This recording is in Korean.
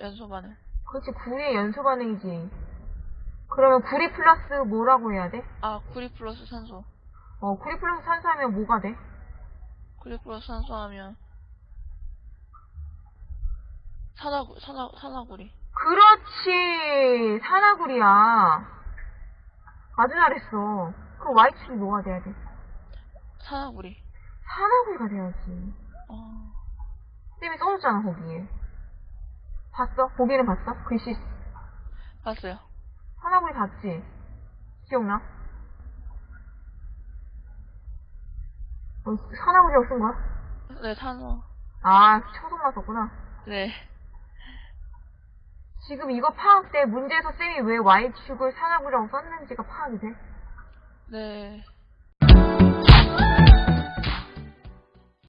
연소 반응. 그렇지, 구리의 연소 반응이지. 그러면 구리 플러스 뭐라고 해야 돼? 아, 구리 플러스 산소. 어, 구리 플러스 산소 하면 뭐가 돼? 구리 플러스 산소 하면 산화구, 산화, 산화구리. 그렇지! 산화구리야. 아주 잘했어. 그럼 Y축이 뭐가 돼야 돼? 산화구리. 산화구리가 돼야지. 어, 쌤이 써줬잖아, 거기에. 봤어? 보기는 봤어? 글씨, 봤어요. 산화구리 봤지? 기억나? 어, 산화구리라고 쓴 거야? 네, 산화. 아, 초성만 썼구나. 네. 지금 이거 파악 때 문제에서 쌤이 왜 Y축을 산화구리라고 썼는지가 파악이 돼? 네.